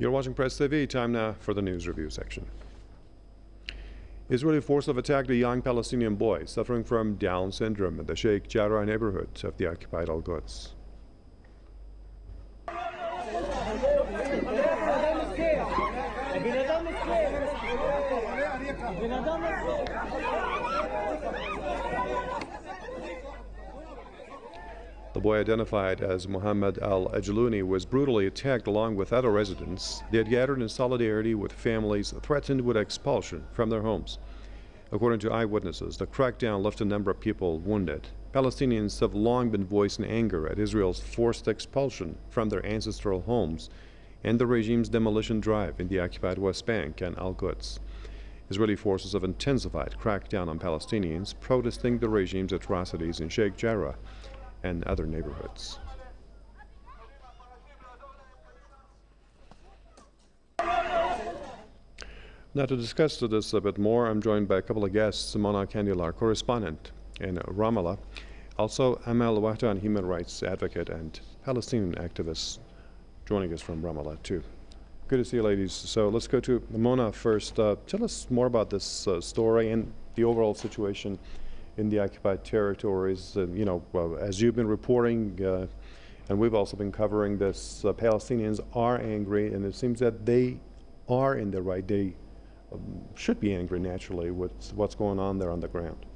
You're watching Press TV. Time now for the news review section. Israeli forces have attacked a young Palestinian boy suffering from Down syndrome in the Sheikh Jarrah neighborhood of the occupied Al Quds. The boy, identified as Muhammad al Ajluni, was brutally attacked along with other residents. They had gathered in solidarity with families threatened with expulsion from their homes. According to eyewitnesses, the crackdown left a number of people wounded. Palestinians have long been voicing anger at Israel's forced expulsion from their ancestral homes and the regime's demolition drive in the occupied West Bank and Al Quds. Israeli forces have intensified crackdown on Palestinians protesting the regime's atrocities in Sheikh Jarrah and other neighborhoods. Now to discuss this a bit more, I'm joined by a couple of guests, Mona Kandil, our, correspondent in Ramallah, also Amal Wahdan, human rights advocate and Palestinian activist, joining us from Ramallah too. Good to see you ladies. So let's go to Mona first. Uh, tell us more about this uh, story and the overall situation in the occupied territories. Uh, you know, as you've been reporting, uh, and we've also been covering this, uh, Palestinians are angry, and it seems that they are in the right. They um, should be angry naturally with what's going on there on the ground.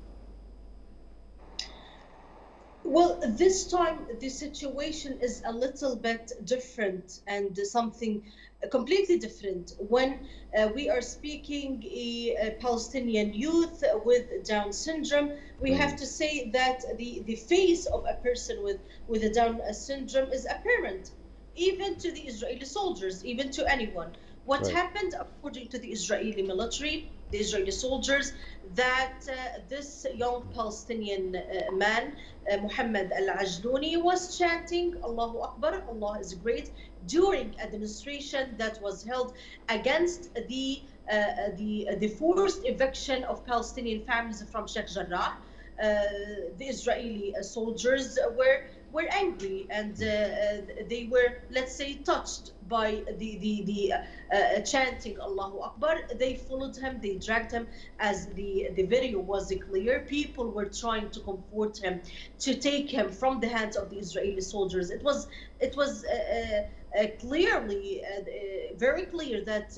Well, this time the situation is a little bit different and something completely different when uh, we are speaking a, a, Palestinian youth with Down syndrome. We mm. have to say that the, the face of a person with, with a Down syndrome is apparent, even to the Israeli soldiers, even to anyone. What right. happened, according to the Israeli military, the Israeli soldiers, that uh, this young Palestinian uh, man, uh, Muhammad al Ajluni, was chanting Allahu Akbar, Allah is great, during a demonstration that was held against the uh, the the forced eviction of Palestinian families from Sheikh Jarrah. Uh, the Israeli soldiers were were angry and uh, uh, they were, let's say, touched by the the, the uh, uh, chanting Allahu Akbar. They followed him, they dragged him, as the the video was clear. People were trying to comfort him, to take him from the hands of the Israeli soldiers. It was it was clearly very clear that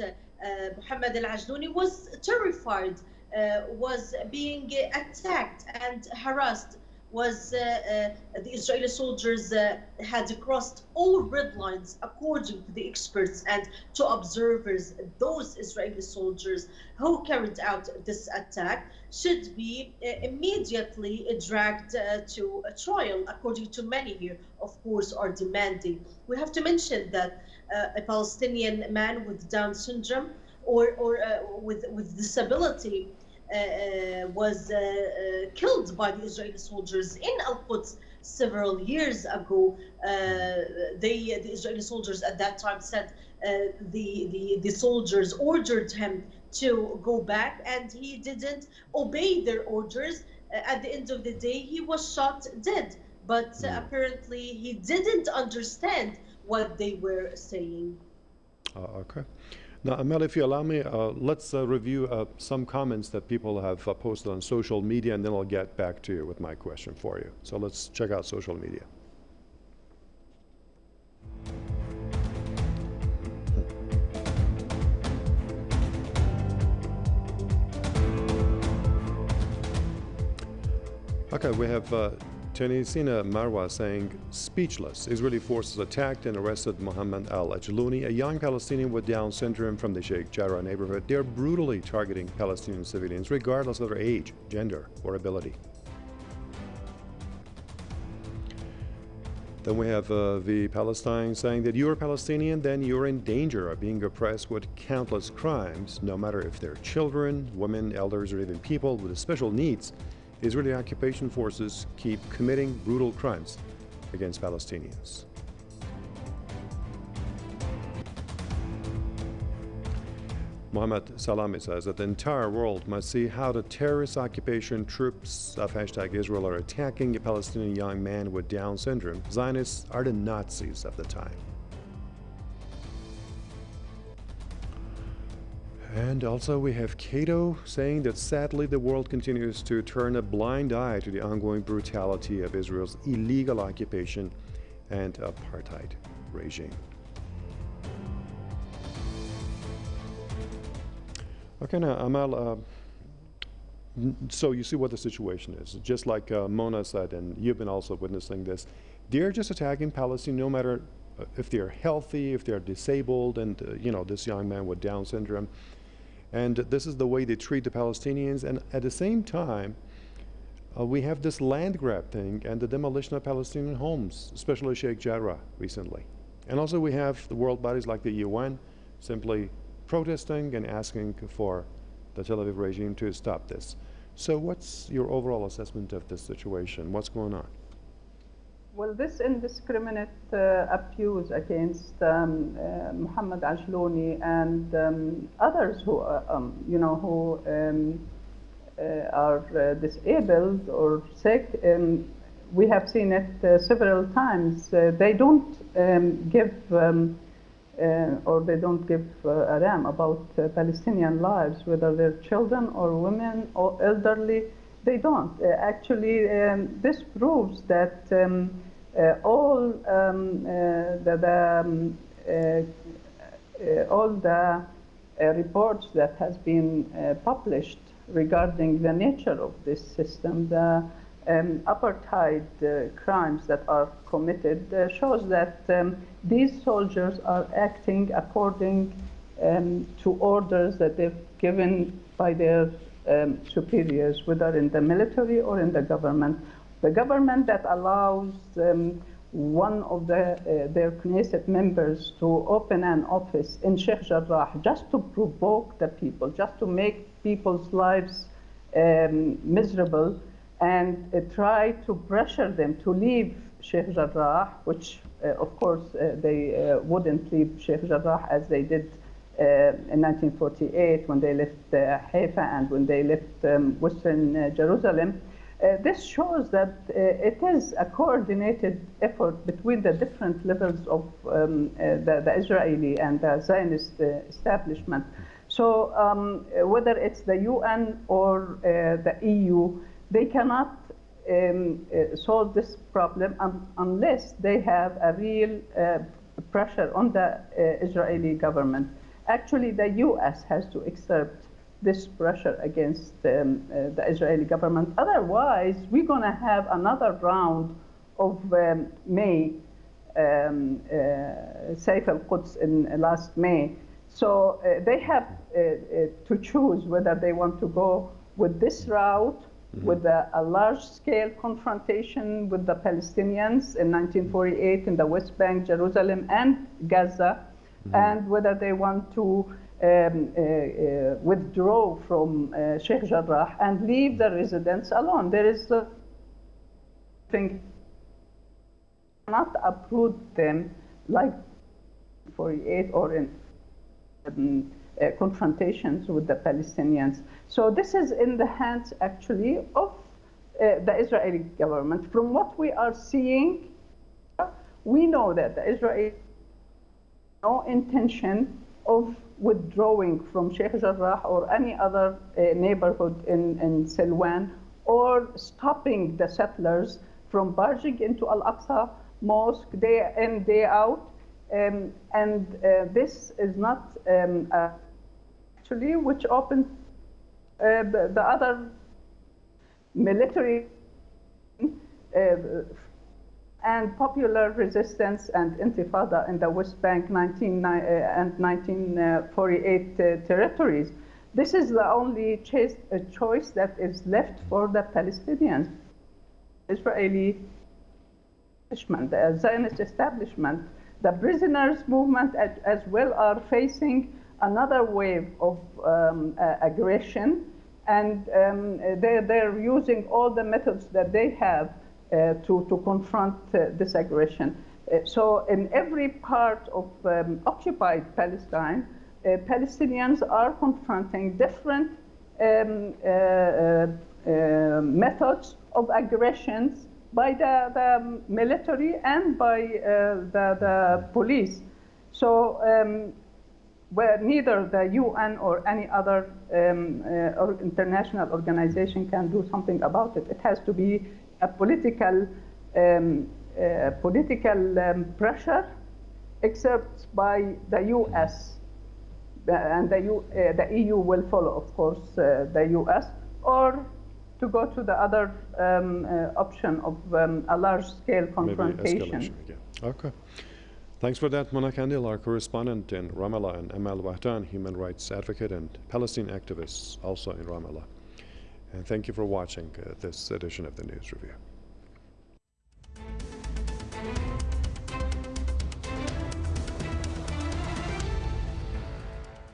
Muhammad al-Ajluni was terrified. Uh, was being attacked and harassed was uh, uh, the Israeli soldiers uh, had crossed all red lines according to the experts and to observers. Those Israeli soldiers who carried out this attack should be immediately dragged to a trial, according to many here, of course, are demanding. We have to mention that a Palestinian man with Down syndrome or, or uh, with, with disability was uh, killed by the Israeli soldiers in Al Quds several years ago. they, the Israeli soldiers at that time said the, the, the soldiers ordered him to go back and he didn't obey their orders. at the end of the day, he was shot dead. But mm. apparently, he didn't understand what they were saying. Uh, okay. Now, Amal, if you allow me, uh, let's uh, review uh, some comments that people have uh, posted on social media, and then I'll get back to you with my question for you. So let's check out social media. Okay, we have Tunisia Marwa saying, speechless. Israeli forces attacked and arrested Mohammed al-Ajluni, a young Palestinian with Down syndrome from the Sheikh Jarrah neighborhood. They are brutally targeting Palestinian civilians, regardless of their age, gender, or ability. Then we have uh, the Palestine saying that you're Palestinian, then you're in danger of being oppressed with countless crimes, no matter if they're children, women, elders, or even people with special needs. Israeli occupation forces keep committing brutal crimes against Palestinians. Mohammed Salami says that the entire world must see how the terrorist occupation troops of hashtag Israel are attacking a Palestinian young man with Down syndrome. Zionists are the Nazis of the time. And also we have Cato saying that sadly the world continues to turn a blind eye to the ongoing brutality of Israel's illegal occupation and apartheid regime. Okay, now Amal, uh, so you see what the situation is. Just like uh, Mona said, and you've been also witnessing this, they're just attacking Palestine no matter uh, if they're healthy, if they're disabled, and uh, you know, this young man with Down syndrome. And this is the way they treat the Palestinians. And at the same time, uh, we have this land grab thing and the demolition of Palestinian homes, especially Sheikh Jarrah recently. And also we have the world bodies like the UN simply protesting and asking for the Tel Aviv regime to stop this. So what's your overall assessment of this situation? What's going on? Well, this indiscriminate uh, abuse against um, uh, Muhammad Ajlouni and um, others who, uh, um, you know, who um, uh, are uh, disabled or sick, um, we have seen it uh, several times. they don't give or they don't give a damn about Palestinian lives, whether they're children or women or elderly. They don't. actually, this proves that. Uh, all um, uh, the, the um, uh, all the reports that has been published regarding the nature of this system, the um, apartheid uh, crimes that are committed uh, shows that um, these soldiers are acting according um, to orders that they've given by their um, superiors, whether in the military or in the government. The government that allows um, one of the, uh, their Knesset members to open an office in Sheikh Jarrah just to provoke the people, just to make people's lives um, miserable and uh, try to pressure them to leave Sheikh Jarrah, which uh, of course uh, they uh, wouldn't leave Sheikh Jarrah as they did in 1948 when they left Haifa and when they left um, Western Jerusalem. Uh, this shows that uh, it is a coordinated effort between the different levels of um, uh, the, the, Israeli and the Zionist uh, establishment. So um, whether it's the UN or uh, the EU, they cannot um, uh, solve this problem un unless they have a real pressure on the Israeli government. Actually, the US has to exert this pressure against um, uh, the Israeli government. Otherwise, we're going to have another round of um, May, um, uh, Saif al-Quds in last May. So uh, they have uh, uh, to choose whether they want to go with this route, mm-hmm. with a, a large-scale confrontation with the Palestinians in 1948 in the West Bank, Jerusalem, and Gaza. And whether they want to um, uh, uh, withdraw from uh, Sheikh Jarrah and leave the residents alone. There is a thing not approve them like 48 or in um, uh, confrontations with the Palestinians. So this is in the hands actually of uh, the Israeli government. From what we are seeing, we know that the Israeli no intention of withdrawing from Sheikh Jarrah or any other uh, neighborhood in, in Silwan or stopping the settlers from barging into Al-Aqsa Mosque day in, day out. Um, and uh, this is not um, uh, actually which opened uh, the, the, other military uh, and popular resistance and intifada in the West Bank 19, uh, and 1948 uh, territories. This is the only choice, uh, choice that is left for the Palestinians. Israeli establishment, the Zionist establishment, the prisoners movement as, well are facing another wave of um, uh, aggression and um, they're, they're using all the methods that they have uh, to, to confront uh, this aggression. Uh, so in every part of um, occupied Palestine, Palestinians are confronting different um, methods of aggressions by the, the military and by uh, the, the police. So um, where neither the UN or any other um, uh, international organization can do something about it. It has to be a political, um, uh, political um, pressure except by the US. And the, U, uh, the EU will follow, of course, uh, the US, or to go to the other um, uh, option of um, a large-scale Maybe confrontation. again. Okay. Thanks for that, Mona Kandil, our correspondent in Ramallah, and Amal Wahdan, human rights advocate and Palestine activist, also in Ramallah. And thank you for watching uh, this edition of the News Review.